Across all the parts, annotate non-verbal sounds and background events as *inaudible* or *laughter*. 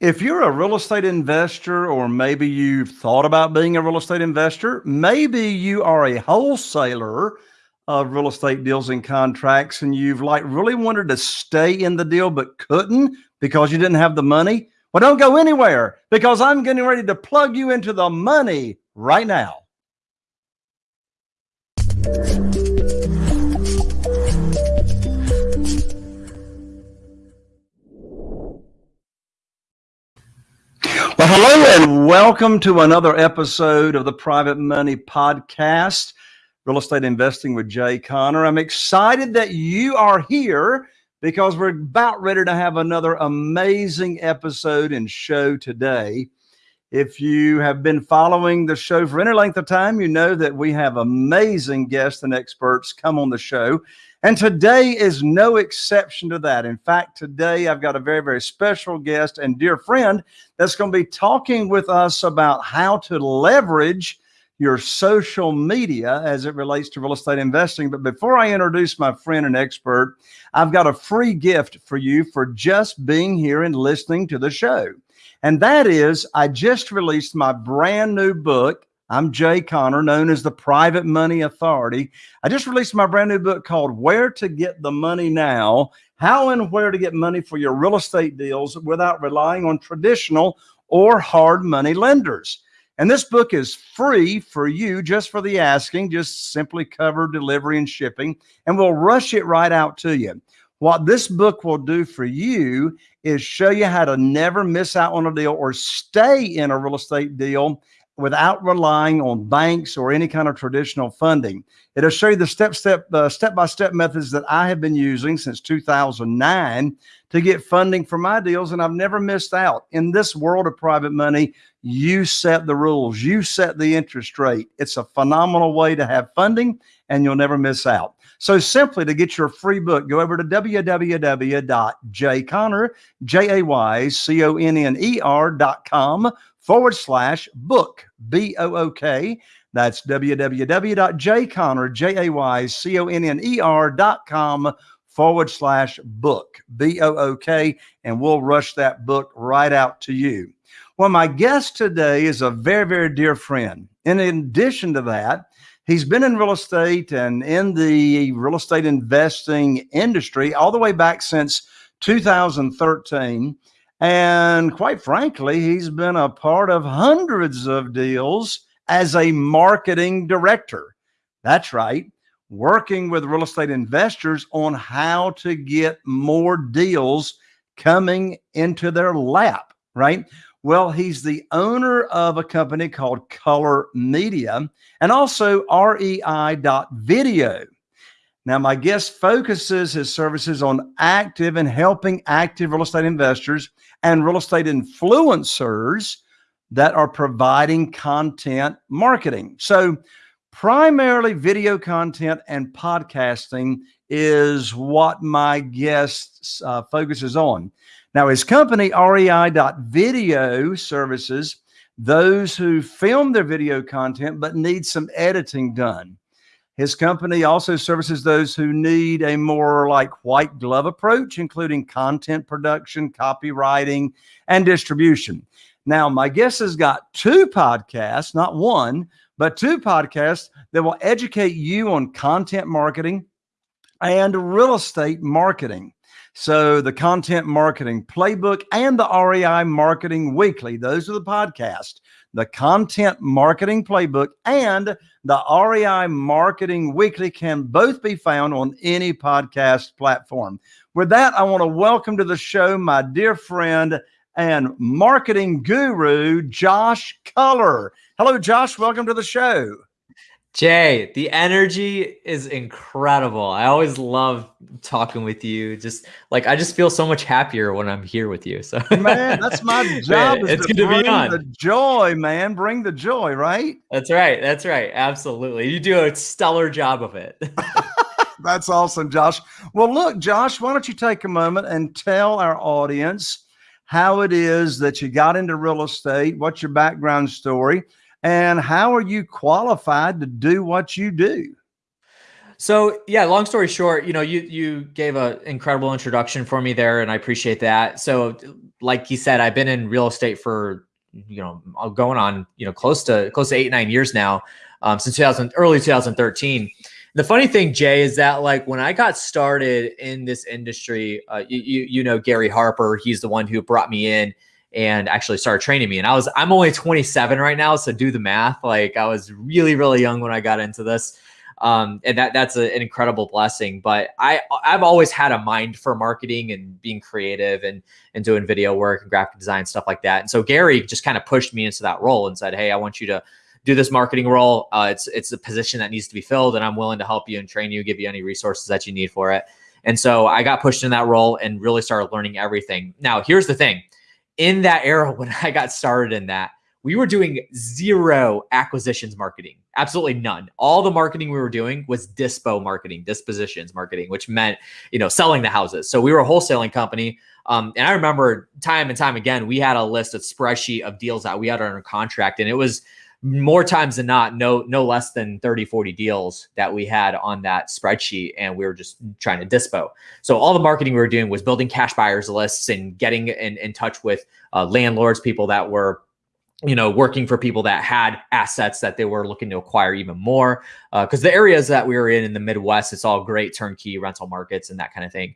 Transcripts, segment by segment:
If you're a real estate investor, or maybe you've thought about being a real estate investor, maybe you are a wholesaler of real estate deals and contracts, and you've like really wanted to stay in the deal but couldn't because you didn't have the money. Well, don't go anywhere because I'm getting ready to plug you into the money right now. Well, hello and welcome to another episode of the Private Money Podcast, Real Estate Investing with Jay Conner. I'm excited that you are here because we're about ready to have another amazing episode and show today. If you have been following the show for any length of time, you know that we have amazing guests and experts come on the show. And today is no exception to that. In fact, today I've got a very, very special guest and dear friend that's going to be talking with us about how to leverage your social media as it relates to real estate investing. But before I introduce my friend and expert, I've got a free gift for you for just being here and listening to the show. And that is, I just released my brand new book, I'm Jay Conner, known as the Private Money Authority. I just released my brand new book called Where to Get the Money Now How and Where to Get Money for Your Real Estate Deals Without Relying on Traditional or Hard Money Lenders. And this book is free for you just for the asking, just simply cover delivery and shipping, and we'll rush it right out to you. What this book will do for you is show you how to never miss out on a deal or stay in a real estate deal without relying on banks or any kind of traditional funding. It'll show you the step step uh, step by step methods that I have been using since 2009 to get funding for my deals, and I've never missed out. In this world of private money, you set the rules, you set the interest rate. It's a phenomenal way to have funding, and you'll never miss out. So simply to get your free book, go over to www.jayconner, J-A-Y-C-O-N-N-E-R.com forward slash book, B-O-O-K. That's www.jayconner, J-A-Y-C-O-N-N-E-R dot com forward slash book, B-O-O-K, and we'll rush that book right out to you. Well, my guest today is a very, very dear friend. In addition to that, he's been in real estate and in the real estate investing industry all the way back since 2013. And quite frankly, he's been a part of hundreds of deals as a marketing director. That's right, working with real estate investors on how to get more deals coming into their lap, right? Well, he's the owner of a company called Culler Media and also REI.video. Now, my guest focuses his services on active and helping active real estate investors and real estate influencers that are providing content marketing. So, primarily video content and podcasting is what my guest uh, focuses on. Now, his company, REI.video, services those who film their video content but need some editing done. His company also services those who need a more like white glove approach, including content production, copywriting, and distribution. Now, my guest has got two podcasts, not one, but two podcasts that will educate you on content marketing and real estate marketing. So, the Content Marketing Playbook and the REI Marketing Weekly, those are the podcasts the Content Marketing Playbook, and the REI Marketing Weekly can both be found on any podcast platform. With that, I want to welcome to the show my dear friend and marketing guru, Josh Culler. Hello, Josh. Welcome to the show. Jay, the energy is incredible. I always love talking with you. Just like I just feel so much happier when I'm here with you. So man, that's my *laughs* job. man, it's good to be on. The joy, man. Bring the joy, right? That's right. That's right. Absolutely. You do a stellar job of it. *laughs* that's awesome, Josh. Well, look, Josh, why don't you take a moment and tell our audience how it is that you got into real estate, what's your background story? And how are you qualified to do what you do? So yeah, long story short, you know, you you gave an incredible introduction for me there, and I appreciate that. So, like you said, I've been in real estate for you know going on you know close to close to eight nine years now, um, since 2000 early 2013. The funny thing, Jay, is that like when I got started in this industry, uh, you you know Gary Harper, he's the one who brought me in and actually started training me. And I was I'm only 27 right now, so do the math. Like I was really really young when I got into this um, and that that's a, an incredible blessing. But I I've always had a mind for marketing and being creative and and doing video work and graphic design stuff like that. And so Gary just kind of pushed me into that role and said, "Hey, I want you to." do this marketing role. Uh, it's it's a position that needs to be filled, and I'm willing to help you and train you, give you any resources that you need for it. And so I got pushed in that role and really started learning everything. Now, here's the thing: in that era when *laughs* I got started in that, we were doing zero acquisitions marketing, absolutely none. All the marketing we were doing was dispo marketing, dispositions marketing, which meant, you know, selling the houses. So we were a wholesaling company. Um, and I remember time and time again, we had a list of spreadsheet of deals that we had under contract. And it was more times than not, no, no less than 30, 40 deals that we had on that spreadsheet. And we were just trying to dispo. So all the marketing we were doing was building cash buyers lists and getting in, in touch with uh, landlords, people that were you know, working for people that had assets that they were looking to acquire even more. Because uh, the areas that we were in in the Midwest, it's all great turnkey rental markets and that kind of thing.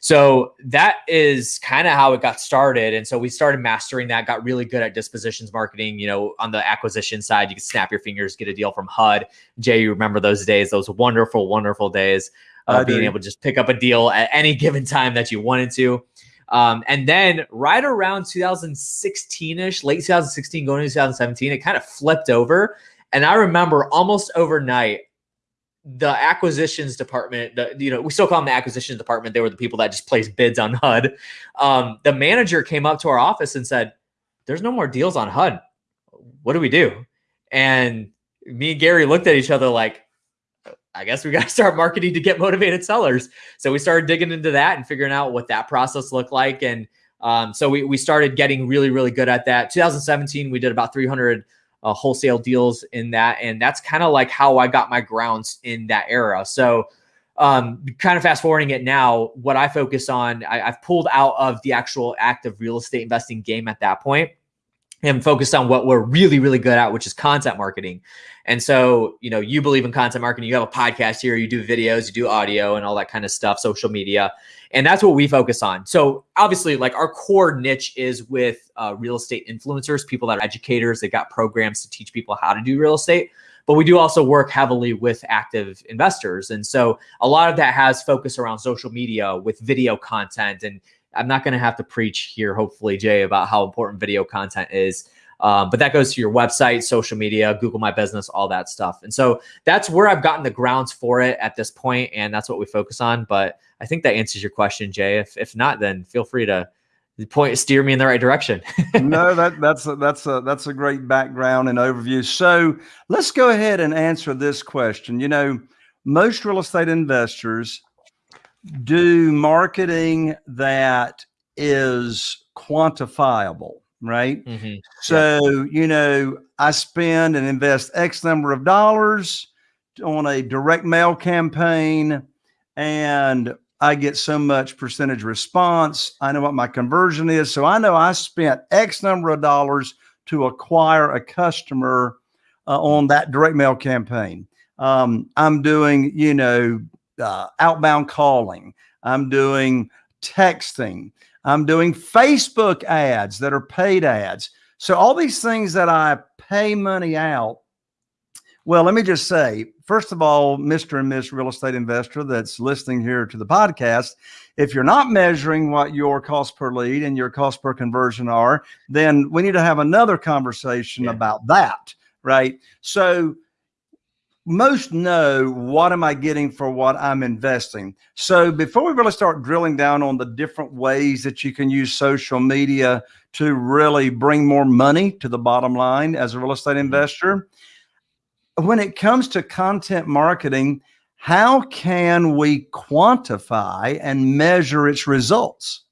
So that is kind of how it got started. And so we started mastering that, got really good at dispositions marketing. You know, on the acquisition side, you could snap your fingers, get a deal from HUD. Jay, you remember those days, those wonderful, wonderful days. Uh, being able to just pick up a deal at any given time that you wanted to. Um, and then right around 2016 ish, late 2016, going into 2017, it kind of flipped over. And I remember almost overnight, the acquisitions department, the, you know, we still call them the acquisitions department. They were the people that just placed bids on HUD. Um, the manager came up to our office and said, There's no more deals on HUD. What do we do? And me and Gary looked at each other like, I guess we got to start marketing to get motivated sellers. So we started digging into that and figuring out what that process looked like. And um, so we, we started getting really, really good at that. 2017, we did about 300 uh, wholesale deals in that. And that's kind of like how I got my grounds in that era. So um, kind of fast forwarding it now, what I focus on, I, I've pulled out of the actual active real estate investing game at that point and focused on what we're really, really good at, which is content marketing. And so, you know, you believe in content marketing, you have a podcast here, you do videos, you do audio and all that kind of stuff, social media. And that's what we focus on. So obviously, like our core niche is with uh, real estate influencers, people that are educators, they got programs to teach people how to do real estate. But we do also work heavily with active investors. And so a lot of that has focus around social media with video content and I'm not going to have to preach here, hopefully, Jay, about how important video content is. Um, but that goes to your website, social media, Google My Business, all that stuff. And so that's where I've gotten the grounds for it at this point, and that's what we focus on. But I think that answers your question, Jay. If if not, then feel free to point steer me in the right direction. *laughs* no, that that's a, that's a that's a great background and overview. So let's go ahead and answer this question. You know, most real estate investors do marketing that is quantifiable, right? Mm-hmm. So, yeah. you know, I spend and invest X number of dollars on a direct mail campaign and I get so much percentage response. I know what my conversion is. So I know I spent X number of dollars to acquire a customer uh, on that direct mail campaign. Um, I'm doing, you know, uh, outbound calling. I'm doing texting. I'm doing Facebook ads that are paid ads. So all these things that I pay money out. Well, let me just say, first of all, Mr. and Miss Real Estate Investor that's listening here to the podcast, if you're not measuring what your cost per lead and your cost per conversion are, then we need to have another conversation yeah. about that, right? So most know what am I getting for what I'm investing. So before we really start drilling down on the different ways that you can use social media to really bring more money to the bottom line as a real estate mm-hmm. investor, when it comes to content marketing, how can we quantify and measure its results?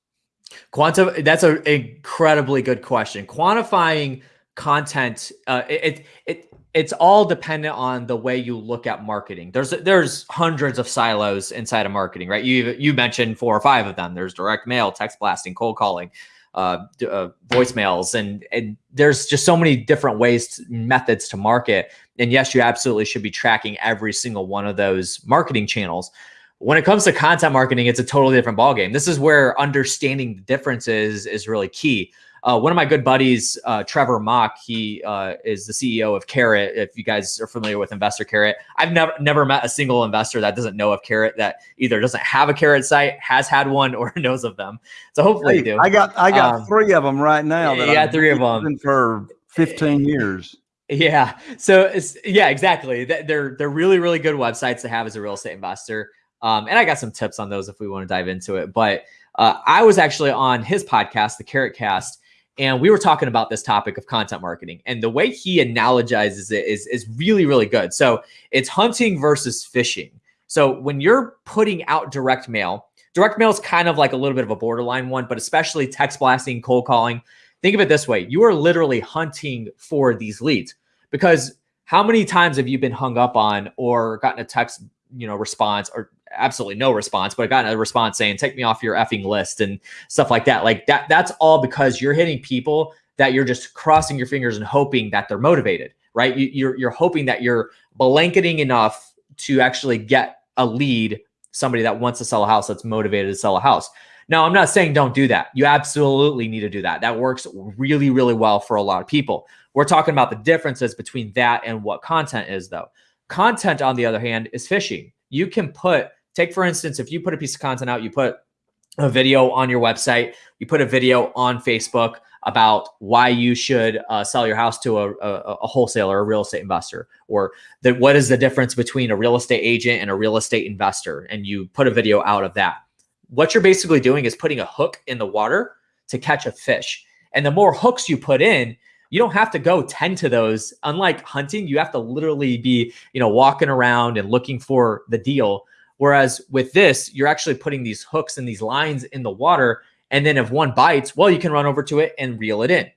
Quantum, that's an incredibly good question. Quantifying content uh, it, it it's all dependent on the way you look at marketing. There's there's hundreds of silos inside of marketing right? You you mentioned four or five of them. There's direct mail text blasting cold calling uh, uh, voicemails and and there's just so many different ways to, methods to market. And yes you absolutely should be tracking every single one of those marketing channels. When it comes to content marketing it's a totally different ballgame. This is where understanding the differences is really key uh, one of my good buddies, uh, Trevor Mauch, he uh, is the CEO of Carrot. If you guys are familiar with Investor Carrot, I've never never met a single investor that doesn't know of Carrot that either doesn't have a Carrot site, has had one, or *laughs* knows of them. So hopefully, hey, you do. I got I got um, three of them right now. That yeah, three of them for fifteen years. Yeah. So it's yeah, exactly. They're they're really really good websites to have as a real estate investor. Um, and I got some tips on those if we want to dive into it. But uh, I was actually on his podcast, the Carrot Cast, and we were talking about this topic of content marketing and the way he analogizes it is, is really really good. So it's hunting versus fishing. So when you're putting out direct mail direct mail is kind of like a little bit of a borderline one but especially text blasting cold calling think of it this way. You are literally hunting for these leads because how many times have you been hung up on or gotten a text you know response or absolutely no response, but I got a response saying, take me off your effing list and stuff like that. Like that, that's all because you're hitting people that you're just crossing your fingers and hoping that they're motivated, right? You, you're, you're hoping that you're blanketing enough to actually get a lead, somebody that wants to sell a house that's motivated to sell a house. Now, I'm not saying don't do that. You absolutely need to do that. That works really, really well for a lot of people. We're talking about the differences between that and what content is, though. Content, on the other hand, is fishing. You can put Take, for instance, if you put a piece of content out, you put a video on your website, you put a video on Facebook about why you should uh, sell your house to a, a, a, wholesaler, a real estate investor, or the, what is the difference between a real estate agent and a real estate investor, and you put a video out of that. What you're basically doing is putting a hook in the water to catch a fish. And the more hooks you put in, you don't have to go tend to those. Unlike hunting, you have to literally be, you know, walking around and looking for the deal. Whereas with this, you're actually putting these hooks and these lines in the water. And then if one bites, well, you can run over to it and reel it in.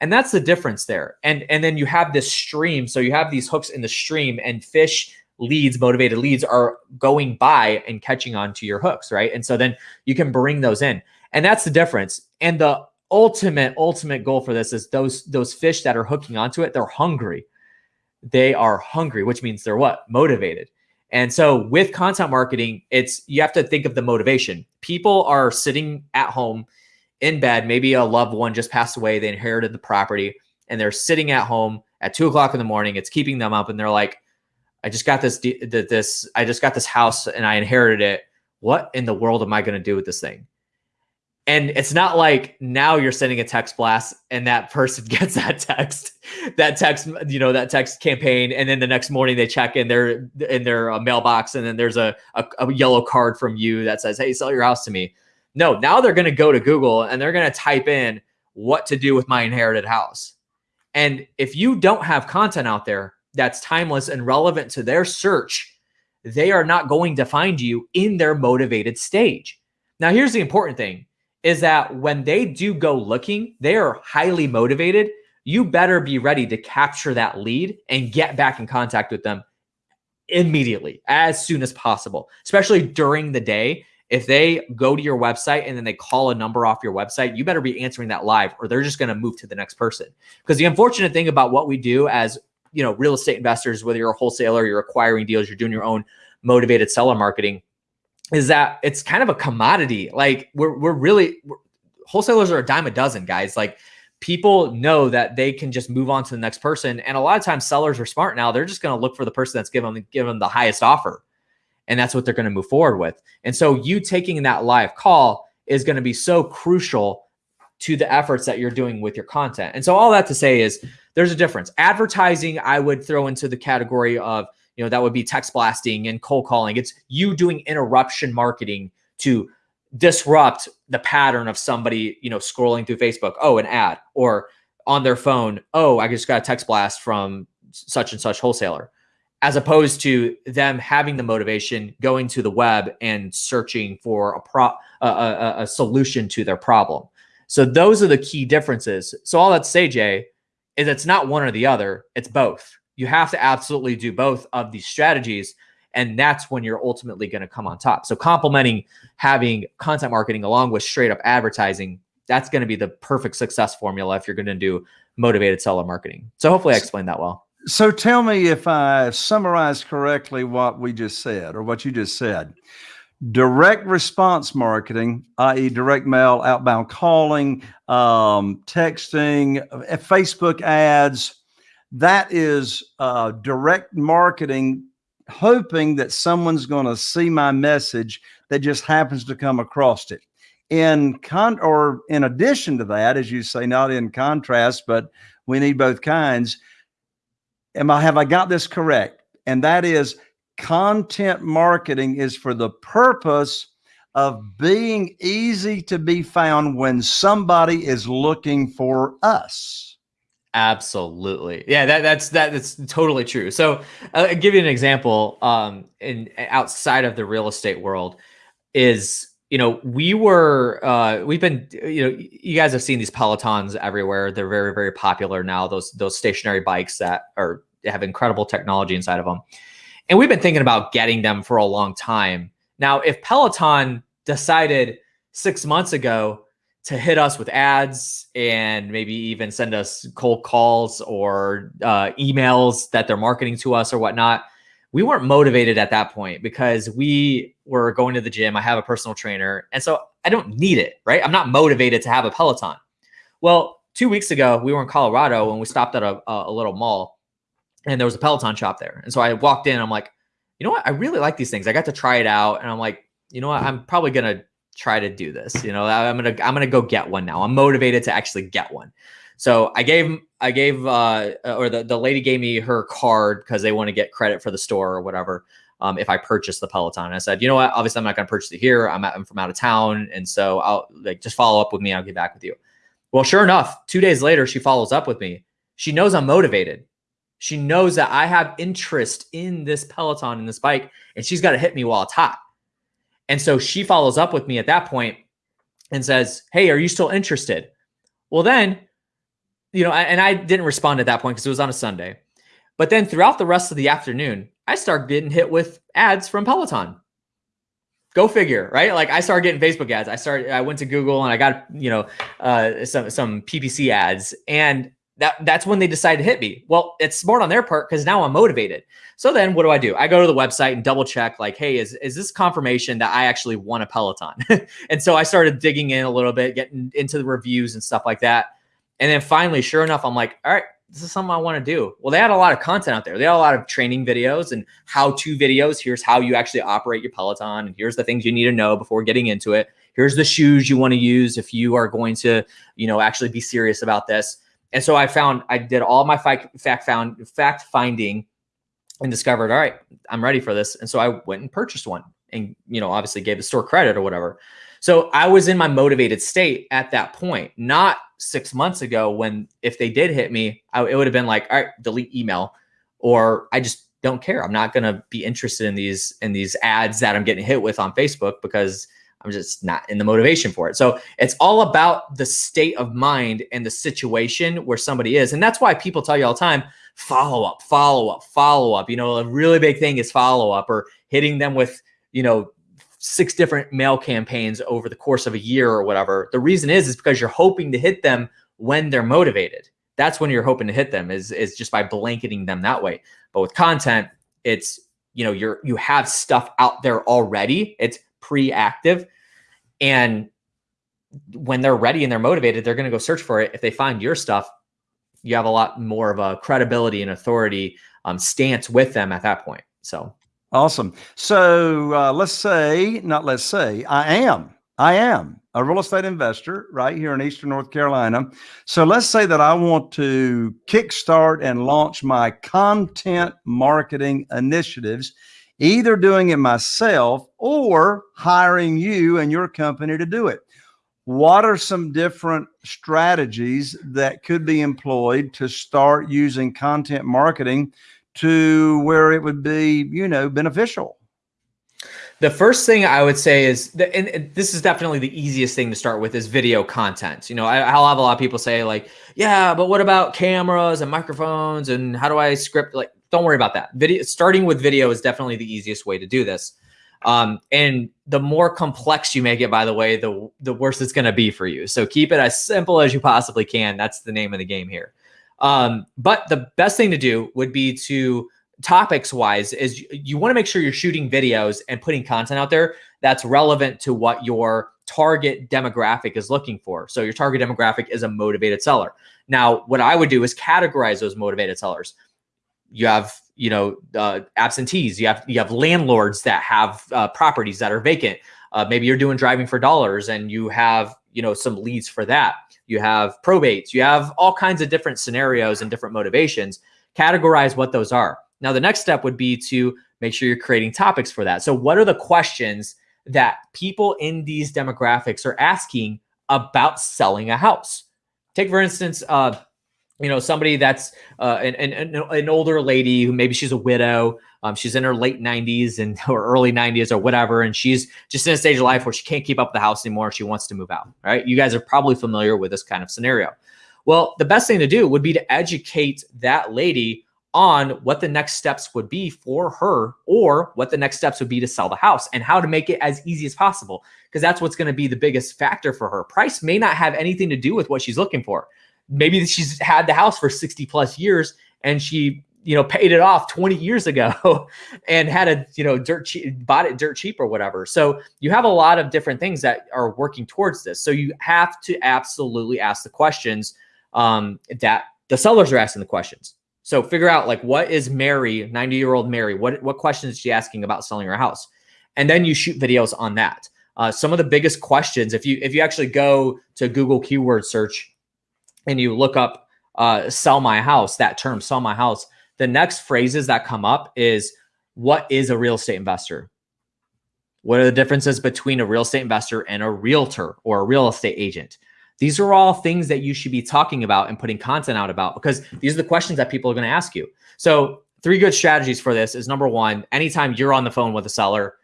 And that's the difference there. And, and then you have this stream. So you have these hooks in the stream and fish leads, motivated leads are going by and catching onto your hooks, right? And so then you can bring those in. And that's the difference. And the ultimate, ultimate goal for this is those, those fish that are hooking onto it, they're hungry. They are hungry, which means they're what? Motivated. And so with content marketing, it's you have to think of the motivation. People are sitting at home in bed, maybe a loved one just passed away, they inherited the property, and they're sitting at home at two o'clock in the morning. It's keeping them up, and they're like, "I just got this, this, I just got this house, and I inherited it. What in the world am I going to do with this thing?" And it's not like now you're sending a text blast and that person *laughs* gets that text, that text, you know, that text campaign, and then the next morning they check in their in their uh, mailbox, and then there's a, a, a yellow card from you that says, "Hey, sell your house to me." No, now they're going to go to Google and they're going to type in what to do with my inherited house. And if you don't have content out there that's timeless and relevant to their search, they are not going to find you in their motivated stage. Now, here's the important thing is that when they do go looking, they are highly motivated. You better be ready to capture that lead and get back in contact with them immediately as soon as possible, especially during the day. If they go to your website and then they call a number off your website, you better be answering that live or they're just going to move to the next person. Because the unfortunate thing about what we do as you know, real estate investors, whether you're a wholesaler, you're acquiring deals, you're doing your own motivated seller marketing, is that it's kind of a commodity. Like we're we're really we're, wholesalers are a dime a dozen, guys. Like people know that they can just move on to the next person, and a lot of times sellers are smart now. They're just going to look for the person that's given them the highest offer, and that's what they're going to move forward with. And so you taking that live call is going to be so crucial to the efforts that you're doing with your content. And so all that to say is there's a difference. Advertising, I would throw into the category of you know, that would be text blasting and cold calling. It's you doing interruption marketing to disrupt the pattern of somebody, you know, scrolling through Facebook, oh, an ad, or on their phone, oh, I just got a text blast from such and such wholesaler, as opposed to them having the motivation, going to the web and searching for a pro a, a, a solution to their problem. So those are the key differences. So all that say, Jay, is it's not one or the other, it's both. You have to absolutely do both of these strategies. And that's when you're ultimately going to come on top. So, complementing having content marketing along with straight up advertising, that's going to be the perfect success formula if you're going to do motivated seller marketing. So, hopefully, I explained that well. So, tell me if I summarized correctly what we just said or what you just said direct response marketing, i.e., direct mail, outbound calling, um, texting, uh, Facebook ads. That is uh, direct marketing, hoping that someone's going to see my message that just happens to come across it. In con or in addition to that, as you say, not in contrast, but we need both kinds. Am I have I got this correct? And that is content marketing is for the purpose of being easy to be found when somebody is looking for us. Absolutely. Yeah, that, that's that, that's totally true. So uh, I'll give you an example um in outside of the real estate world is you know, we were uh we've been you know, you guys have seen these Pelotons everywhere. They're very very popular now. Those those stationary bikes that are have incredible technology inside of them. And we've been thinking about getting them for a long time. Now, if Peloton decided six months ago to hit us with ads and maybe even send us cold calls or uh, emails that they're marketing to us or whatnot, we weren't motivated at that point because we were going to the gym. I have a personal trainer. And so I don't need it, right? I'm not motivated to have a Peloton. Well, two weeks ago, we were in Colorado and we stopped at a, a little mall and there was a Peloton shop there. And so I walked in, I'm like, you know what? I really like these things. I got to try it out and I'm like, you know what? I'm probably going to try to do this. You know, I'm going to, I'm to go get one now. I'm motivated to actually get one. So I gave, I gave, uh, or the, the lady gave me her card because they want to get credit for the store or whatever. Um, if I purchase the Peloton, and I said, you know what? Obviously, I'm not going to purchase it here. I'm, at, I'm from out of town, and so I'll like just follow up with me. I'll get back with you. Well, sure enough, two days later, she follows up with me. She knows I'm motivated. She knows that I have interest in this Peloton and this bike, and she's got to hit me while it's hot. And so she follows up with me at that point and says, Hey, are you still interested? Well, then, you know, and I didn't respond at that point because it was on a Sunday. But then throughout the rest of the afternoon, I start getting hit with ads from Peloton. Go figure, right? Like I started getting Facebook ads. I started, I went to Google and I got, you know, uh, some some PPC ads, and that that's when they decide to hit me. Well, it's smart on their part because now I'm motivated. So then what do I do? I go to the website and double check like, hey, is, is this confirmation that I actually won a Peloton? *laughs* and so I started digging in a little bit, getting into the reviews and stuff like that. And then finally, sure enough, I'm like, all right, this is something I want to do. Well, they had a lot of content out there. They had a lot of training videos and how-to videos. Here's how you actually operate your Peloton. And here's the things you need to know before getting into it. Here's the shoes you want to use if you are going to, you know, actually be serious about this. And so I found I did all my fact fact found fact finding and discovered, all right, I'm ready for this. And so I went and purchased one and you know, obviously gave the store credit or whatever. So I was in my motivated state at that point, not six months ago when if they did hit me, I, it would have been like, all right, delete email, or I just don't care. I'm not going to be interested in these in these ads that I'm getting hit with on Facebook because I'm just not in the motivation for it. So it's all about the state of mind and the situation where somebody is. And that's why people tell you all the time, follow up, follow up, follow up. You know, a really big thing is follow up or hitting them with, you know, six different mail campaigns over the course of a year or whatever. The reason is, is because you're hoping to hit them when they're motivated. That's when you're hoping to hit them is, is just by blanketing them that way. But with content, it's, you know, you're, you have stuff out there already. It's pre-active. And when they're ready and they're motivated they're going to go search for it. If they find your stuff you have a lot more of a credibility and authority um, stance with them at that point. So. Awesome. So uh, let's say not let's say i am i am a real estate investor right here in eastern north carolina. So let's say that i want to kickstart and launch my content marketing initiatives either doing it myself or hiring you and your company to do it. What are some different strategies that could be employed to start using content marketing to where it would be, you know, beneficial? The first thing I would say is and this is definitely the easiest thing to start with is video content. You know, I, will have a lot of people say like, yeah, but what about cameras and microphones and how do I script? Like, don't worry about that. Video starting with video is definitely the easiest way to do this. Um, and the more complex you make it, by the way, the the worse it's going to be for you. So keep it as simple as you possibly can. That's the name of the game here. Um, but the best thing to do would be to topics wise is you want to make sure you're shooting videos and putting content out there that's relevant to what your target demographic is looking for. So your target demographic is a motivated seller. Now, what I would do is categorize those motivated sellers. You have, you know, uh, absentees. You have you have landlords that have uh, properties that are vacant. Uh, maybe you're doing driving for dollars, and you have, you know, some leads for that. You have probates. You have all kinds of different scenarios and different motivations. Categorize what those are. Now, the next step would be to make sure you're creating topics for that. So, what are the questions that people in these demographics are asking about selling a house? Take, for instance, uh, you know, somebody that's uh, an, an, an older lady who maybe she's a widow. Um, she's in her late 90s and *laughs* or early 90s or whatever, and she's just in a stage of life where she can't keep up with the house anymore. She wants to move out. Right? You guys are probably familiar with this kind of scenario. Well, the best thing to do would be to educate that lady on what the next steps would be for her or what the next steps would be to sell the house and how to make it as easy as possible because that's what's going to be the biggest factor for her. Price may not have anything to do with what she's looking for. Maybe she's had the house for 60 plus years and she, you know, paid it off 20 years ago *laughs* and had a, you know, dirt cheap, bought it dirt cheap or whatever. So you have a lot of different things that are working towards this. So you have to absolutely ask the questions um, that the sellers are asking the questions so figure out like what is Mary, 90 year old Mary, what, what questions is she asking about selling her house? And then you shoot videos on that. Uh, some of the biggest questions, if you if you actually go to Google keyword search and you look up uh, sell my house, that term sell my house, the next phrases that come up is what is a real estate investor? What are the differences between a real estate investor and a realtor or a real estate agent? These are all things that you should be talking about and putting content out about because these are the questions that people are going to ask you. So, three good strategies for this is number one, anytime you're on the phone with a seller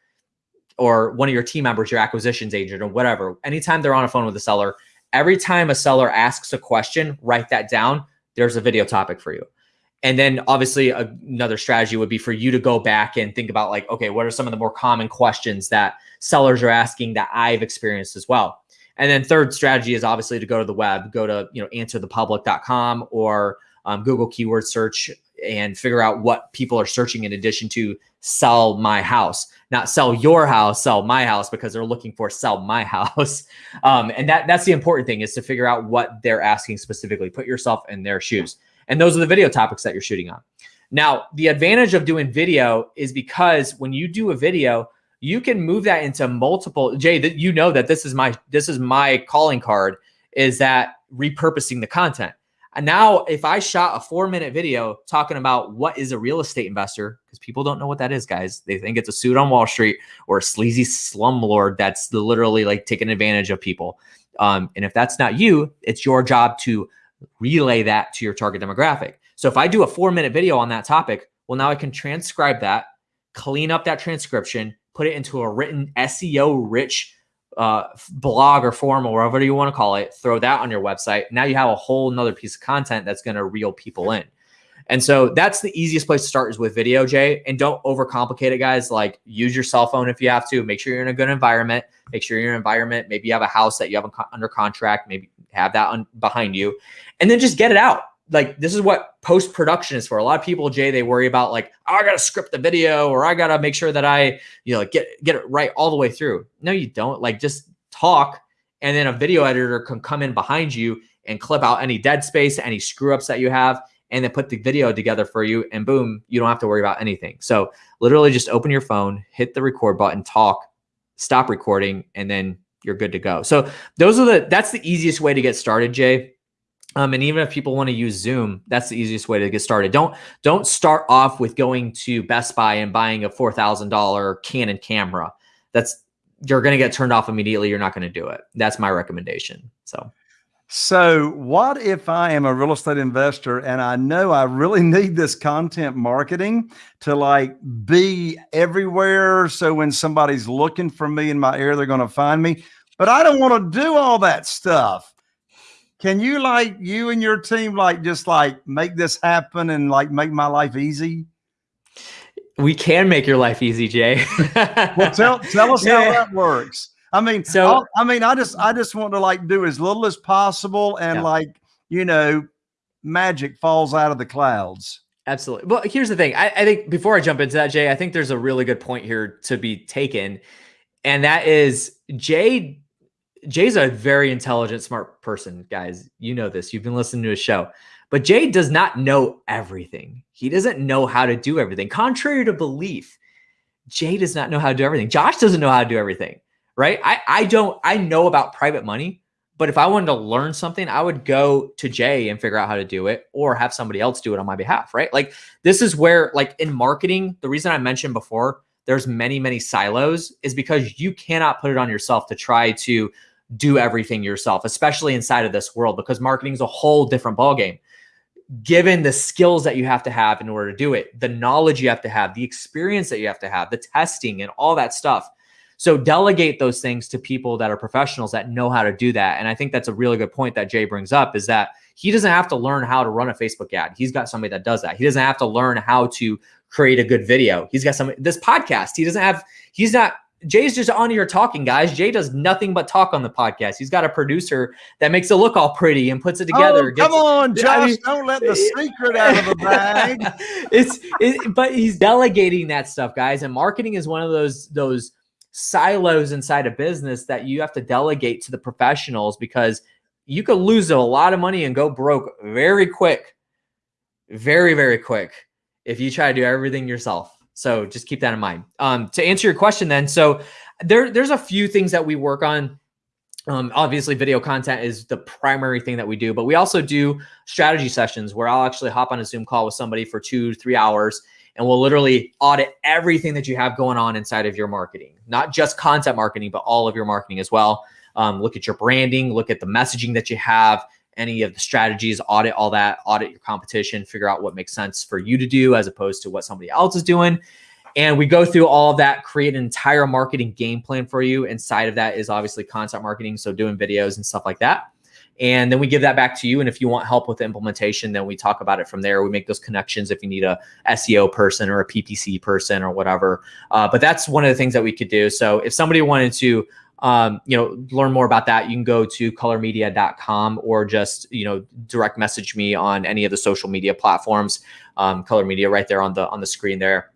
or one of your team members, your acquisitions agent or whatever, anytime they're on a phone with a seller, every time a seller asks a question, write that down. There's a video topic for you. And then obviously another strategy would be for you to go back and think about like, okay, what are some of the more common questions that sellers are asking that I've experienced as well? And then third strategy is obviously to go to the web, go to, you know, answerthepublic.com or um, Google keyword search and figure out what people are searching in addition to sell my house, not sell your house, sell my house because they're looking for sell my *laughs* house. Um, and that that's the important thing is to figure out what they're asking specifically. Put yourself in their shoes. And those are the video topics that you're shooting on. Now, the advantage of doing video is because when you do a video, you can move that into multiple jay that you know that this is my this is my calling card is that repurposing the content and now if i shot a four minute video talking about what is a real estate investor because people don't know what that is guys. They think it's a suit on wall street or a sleazy slumlord that's literally like taking advantage of people. Um, and if that's not you it's your job to relay that to your target demographic. So if i do a four minute video on that topic well now i can transcribe that clean up that transcription put it into a written SEO rich uh, blog or form or whatever you want to call it, throw that on your website. Now you have a whole nother piece of content that's going to reel people in. And so that's the easiest place to start is with video, Jay. And don't overcomplicate it, guys. Like use your cell phone if you have to. Make sure you're in a good environment. Make sure an environment. Maybe you have a house that you have under contract. Maybe have that behind you, and then just get it out like this is what post production is for. A lot of people, Jay, they worry about like, oh, I gotta script the video or I gotta make sure that I, you know, get get it right all the way through. No, you don't. Like just talk, and then a video editor can come in behind you and clip out any dead space, any screw ups that you have, and then put the video together for you. And boom, you don't have to worry about anything. So literally, just open your phone, hit the record button, talk, stop recording, and then you're good to go. So those are the that's the easiest way to get started, Jay um, and even if people want to use Zoom, that's the easiest way to get started. Don't don't start off with going to Best Buy and buying a four thousand dollar Canon camera. That's you're going to get turned off immediately. You're not going to do it. That's my recommendation. So, So, what if I am a real estate investor and I know I really *laughs* need this content marketing to like be everywhere? So, when somebody's looking for me in my area, they're going to find me, but I don't want to do all that stuff. Can you like you and your team like just like make this happen and like make my life easy? We can make your life easy, Jay. well, tell tell us *laughs* yeah. how that works. I mean, so I'll, i mean, I just I just want to like do as little as possible, and yeah. like you know, magic falls out of the clouds. Absolutely. Well, here's the thing. I, I think before I jump into that, Jay, I think there's a really good point here to be taken, and that is Jay. Jay's a very intelligent, smart person, guys. You know this. You've been listening to his show. But Jay does not know everything. He doesn't know how to do everything. Contrary to belief, Jay does not know how to do everything. Josh doesn't know how to do everything right? I, I don't, I know about private money, but if I wanted to learn something, I would go to Jay and figure out how to do it or have somebody else do it on my behalf, right? Like this is where, like in marketing, the reason I mentioned before, there's many, many silos is because you cannot put it on yourself to try to do everything yourself, especially inside of this world, because marketing is a whole different ballgame. Given the skills that you have to have in order to do it, the knowledge you have to have, the experience that you have to have, the testing and all that stuff so delegate those things to people that are professionals that know how to do that. And I think that's a really good point that Jay brings up is that he doesn't have to learn how to run a Facebook ad. He's got somebody that does that. He doesn't have to learn how to create a good video. He's got some this podcast. He doesn't have he's not Jay's just on here talking, guys. Jay does nothing but talk on the podcast. He's got a producer that makes it look all pretty and puts it together. Oh, come on, Josh! I mean, don't let the secret out of the *laughs* bag. it's, it, but he's delegating that stuff, guys. And marketing is one of those those silos inside a business that you have to delegate to the professionals because you could lose a lot of money and go broke very quick, very, very quick if you try to do everything yourself. So just keep that in mind. Um, to answer your question then, so there, there's a few things that we work on. Um, obviously video content is the primary thing that we do, but we also do strategy sessions where I'll actually hop on a Zoom call with somebody for two, three hours and we'll literally audit everything that you have going on inside of your marketing, not just content marketing, but all of your marketing as well. Um, look at your branding, look at the messaging that you have, any of the strategies, audit all that, audit your competition, figure out what makes sense for you to do as opposed to what somebody else is doing. And we go through all of that, create an entire marketing game plan for you. Inside of that is obviously content marketing, so doing videos and stuff like that. And then we give that back to you. And if you want help with the implementation, then we talk about it from there. We make those connections if you need a SEO person or a PPC person or whatever. Uh, but that's one of the things that we could do. So if somebody wanted to, um, you know, learn more about that, you can go to cullermedia.com or just, you know, direct message me on any of the social media platforms, um, Culler Media right there on the, on the screen there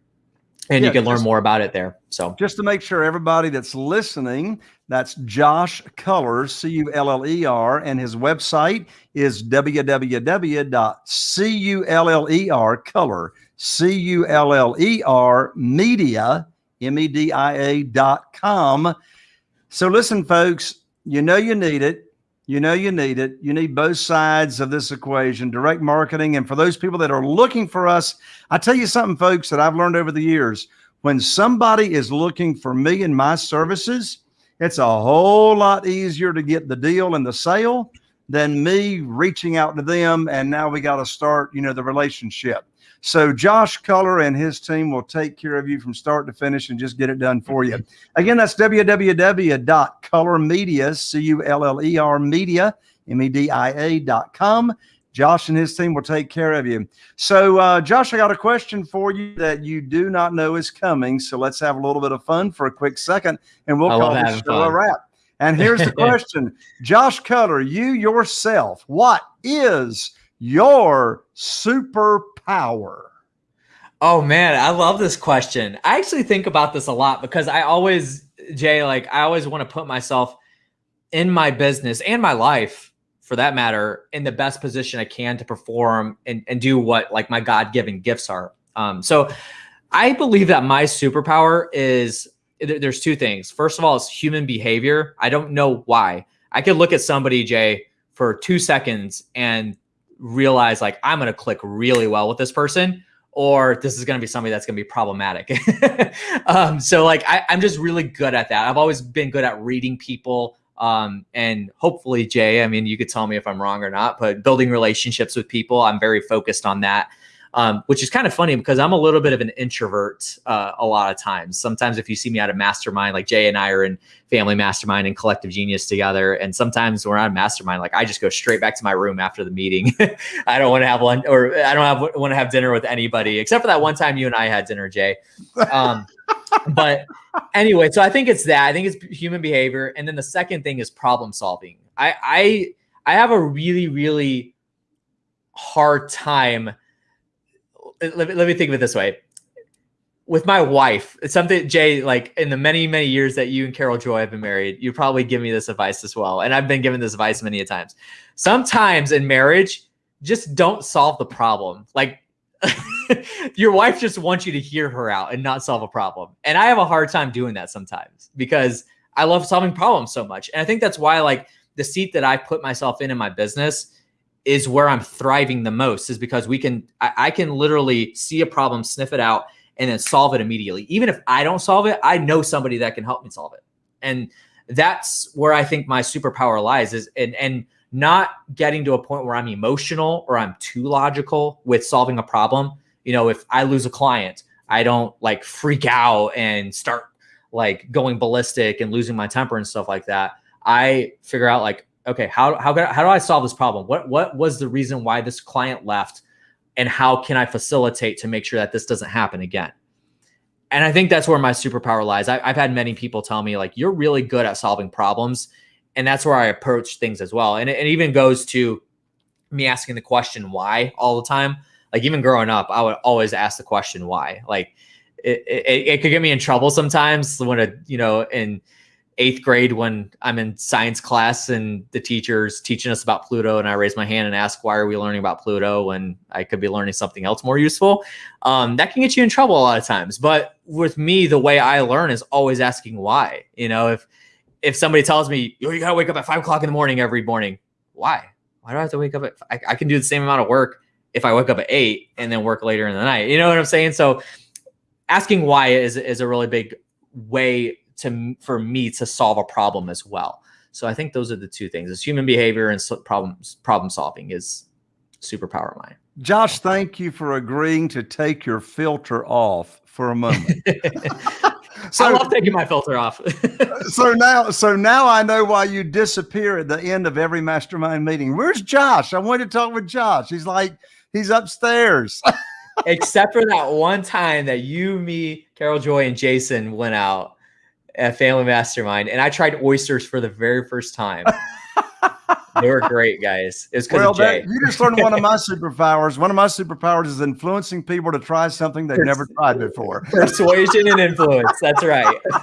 and yeah, you can learn just, more about it there. So just to make sure everybody that's listening, that's Josh Cullers, C-U-L-L-E-R, and his website is www.culler, color, C-U-L-L-E-R media, M-E-D-I-A dot com. So listen, folks, you know you need it. You know you need it. You need both sides of this equation, direct marketing. And for those people that are looking for us, I tell you something, folks, that I've learned over the years. When somebody is looking for me and my services, it's a whole lot easier to get the deal and the sale than me reaching out to them. And now we got to start, you know, the relationship. So Josh Culler and his team will take care of you from start to finish and just get it done for you. Again, that's www.cullermedia, C-U-L-L-E-R media, M-E-D-I-A dot com. Josh and his team will take care of you. So, uh, Josh, I got a question for you that you do not know is coming. So let's have a little bit of fun for a quick second, and we'll I call this show a wrap. And here's the *laughs* question, Josh Culler, you yourself, what is your superpower? Oh man, I love this question. I actually think about this a lot because I always, Jay, like I always want to put myself in my business and my life for that matter in the best position I can to perform and, and do what like my God-given gifts are. Um, so I believe that my superpower is there's two things. First of all, it's human behavior. I don't know why. I could look at somebody, Jay, for two seconds and realize like I'm going to click really well with this person or this is going to be somebody that's going to be problematic. *laughs* um, so like I, am just really good at that. I've always been good at reading people, Um, and hopefully, Jay, I mean, you could tell me if I'm wrong or not, but building relationships with people, I'm very focused on that um, which is kind of funny because I'm a little bit of an introvert uh, a lot of times. Sometimes if you see me at a mastermind, like Jay and I are in family mastermind and collective genius together. And sometimes we're on a mastermind, like I just go straight back to my room after the meeting. *laughs* I don't want to have lunch or I don't have, want to have dinner with anybody except for that one time you and I had dinner, Jay. Um, *laughs* but anyway, so I think it's that. I think it's human behavior. And then the second thing is problem solving. I, I, I have a really, really hard time let me, let me think of it this way with my wife, it's something Jay, like in the many, many years that you and Carol Joy have been married, you probably give me this advice as well. And I've been given this advice many a times. Sometimes in marriage, just don't solve the problem. Like *laughs* your wife just wants you to hear her out and not solve a problem. And I have a hard time doing that sometimes because I love solving problems so much. And I think that's why like the seat that I put myself in in my business is where I'm thriving the most is because we can I, I, can literally see a problem, sniff it out, and then solve it immediately. Even if I don't solve it, I know somebody that can help me solve it. And that's where I think my superpower lies is and and not getting to a point where I'm emotional or I'm too logical with solving a problem. You know, if I lose a client, I don't like freak out and start like going ballistic and losing my temper and stuff like that. I figure out like, okay, how how how do I solve this problem? What what was the reason why this client left, and how can I facilitate to make sure that this doesn't happen again? And I think that's where my superpower lies. I, I've had many people tell me like you're really good at solving problems, and that's where I approach things as well. And it, it even goes to me asking the question why all the time. Like even growing up, I would always ask the question why. Like it, it, it could get me in trouble sometimes when a you know in eighth grade when I'm in science class and the teacher's teaching us about Pluto, and I raise my hand and ask, "Why are we learning about Pluto?" when I could be learning something else more useful. Um, that can get you in trouble a lot of times. But with me, the way I learn is always asking why. You know, if if somebody tells me oh, you gotta wake up at five o'clock in the morning every morning, why? Why do I have to wake up at? I, I can do the same amount of work if I wake up at eight and then work later in the night. You know what I'm saying? So asking why is is a really big way to for me to solve a problem as well. So I think those are the two things: is human behavior and problems problem solving is superpower mine. Josh, thank you for agreeing to take your filter off for a moment. *laughs* *laughs* so, I love taking my filter off. *laughs* so now, so now I know why you disappear at the end of every mastermind meeting. Where's Josh? I want to talk with Josh. He's like, he's upstairs. Except for that one time that you, me, Carol Joy, and Jason went out at Family Mastermind, and I tried oysters for the very first time. they were great, guys. It was because well, of Jay. That, you just learned one of my *laughs* superpowers. One of my superpowers is influencing people to try something they've never tried before. Persuasion and influence. That's right. *laughs*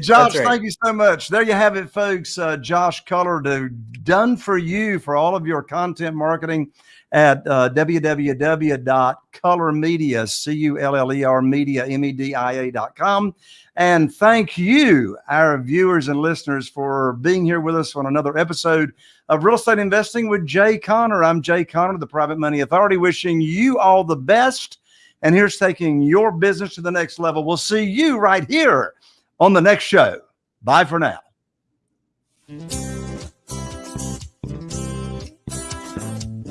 Josh, That's right. thank you so much. There you have it, folks. Uh, Josh Culler, done for you for all of your content marketing at uh. And thank you, our viewers and listeners, for being here with us on another episode of Real Estate Investing with Jay Conner. I'm Jay Conner, the Private Money Authority, wishing you all the best. And here's taking your business to the next level. We'll see you right here on the next show. Bye for now.